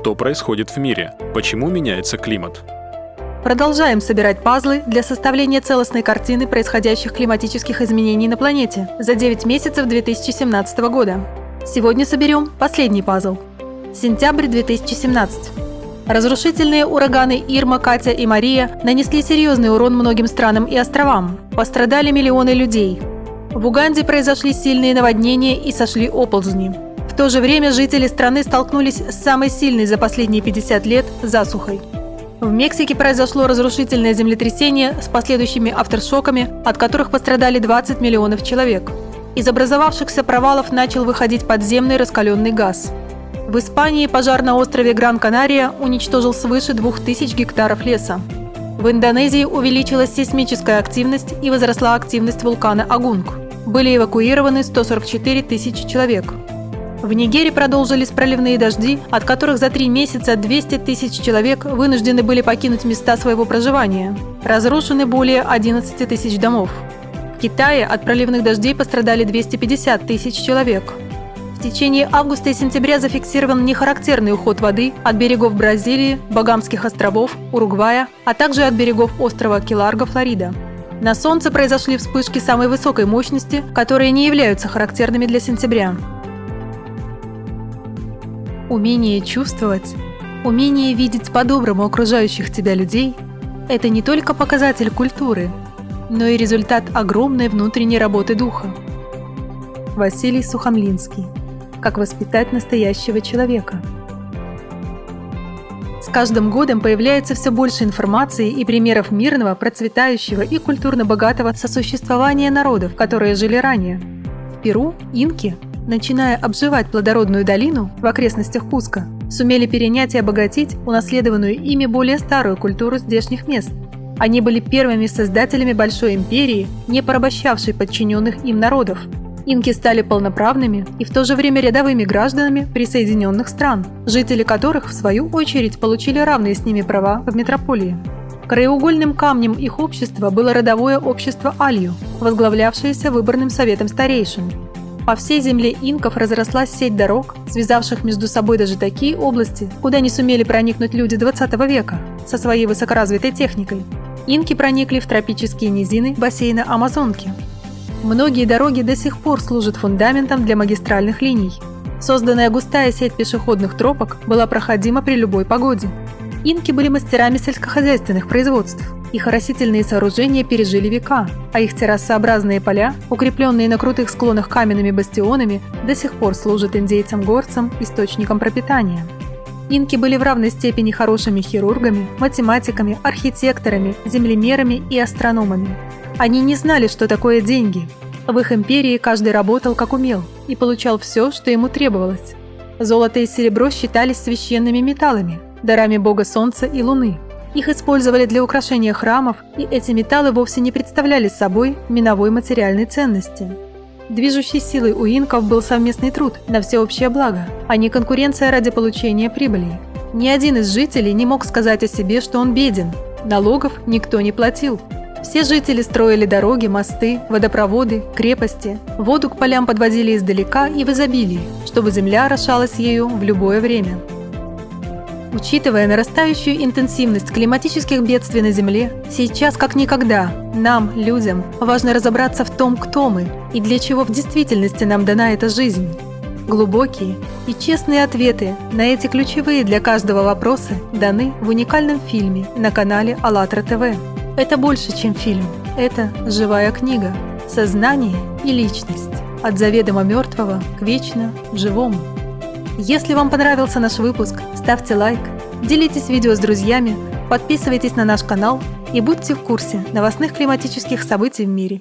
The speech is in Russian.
Что происходит в мире? Почему меняется климат? Продолжаем собирать пазлы для составления целостной картины происходящих климатических изменений на планете за 9 месяцев 2017 года. Сегодня соберем последний пазл. Сентябрь 2017. Разрушительные ураганы Ирма, Катя и Мария нанесли серьезный урон многим странам и островам. Пострадали миллионы людей. В Уганде произошли сильные наводнения и сошли оползни. То же время жители страны столкнулись с самой сильной за последние 50 лет засухой. В Мексике произошло разрушительное землетрясение с последующими авторшоками, от которых пострадали 20 миллионов человек. Из образовавшихся провалов начал выходить подземный раскаленный газ. В Испании пожар на острове Гран-Канария уничтожил свыше 2000 гектаров леса. В Индонезии увеличилась сейсмическая активность и возросла активность вулкана Агунг. Были эвакуированы 144 тысячи человек. В Нигере продолжились проливные дожди, от которых за три месяца 200 тысяч человек вынуждены были покинуть места своего проживания. Разрушены более 11 тысяч домов. В Китае от проливных дождей пострадали 250 тысяч человек. В течение августа и сентября зафиксирован нехарактерный уход воды от берегов Бразилии, Багамских островов, Уругвая, а также от берегов острова Киларго, Флорида. На Солнце произошли вспышки самой высокой мощности, которые не являются характерными для сентября. Умение чувствовать, умение видеть по-доброму окружающих тебя людей – это не только показатель культуры, но и результат огромной внутренней работы духа. Василий Сухомлинский. Как воспитать настоящего человека. С каждым годом появляется все больше информации и примеров мирного, процветающего и культурно богатого сосуществования народов, которые жили ранее. В Перу инки начиная обживать плодородную долину в окрестностях Куска, сумели перенять и обогатить унаследованную ими более старую культуру здешних мест. Они были первыми создателями большой империи, не порабощавшей подчиненных им народов. Инки стали полноправными и в то же время рядовыми гражданами присоединенных стран, жители которых, в свою очередь, получили равные с ними права в метрополии. Краеугольным камнем их общества было родовое общество Алью, возглавлявшееся выборным советом старейшин, по всей земле инков разрослась сеть дорог, связавших между собой даже такие области, куда не сумели проникнуть люди 20 века со своей высокоразвитой техникой. Инки проникли в тропические низины бассейна Амазонки. Многие дороги до сих пор служат фундаментом для магистральных линий. Созданная густая сеть пешеходных тропок была проходима при любой погоде. Инки были мастерами сельскохозяйственных производств. Их растительные сооружения пережили века, а их террасообразные поля, укрепленные на крутых склонах каменными бастионами, до сих пор служат индейцам-горцам источником пропитания. Инки были в равной степени хорошими хирургами, математиками, архитекторами, землемерами и астрономами. Они не знали, что такое деньги. В их империи каждый работал как умел и получал все, что ему требовалось. Золото и серебро считались священными металлами, дарами бога солнца и луны – их использовали для украшения храмов, и эти металлы вовсе не представляли собой миновой материальной ценности. Движущей силой у инков был совместный труд на всеобщее благо, а не конкуренция ради получения прибыли. Ни один из жителей не мог сказать о себе, что он беден. Налогов никто не платил. Все жители строили дороги, мосты, водопроводы, крепости. Воду к полям подводили издалека и в изобилии, чтобы земля орошалась ею в любое время. Учитывая нарастающую интенсивность климатических бедствий на Земле, сейчас как никогда нам, людям, важно разобраться в том, кто мы и для чего в действительности нам дана эта жизнь. Глубокие и честные ответы на эти ключевые для каждого вопросы даны в уникальном фильме на канале АЛЛАТРА ТВ. Это больше, чем фильм. Это живая книга. Сознание и личность. От заведомо мертвого к вечно живому. Если вам понравился наш выпуск, ставьте лайк, делитесь видео с друзьями, подписывайтесь на наш канал и будьте в курсе новостных климатических событий в мире.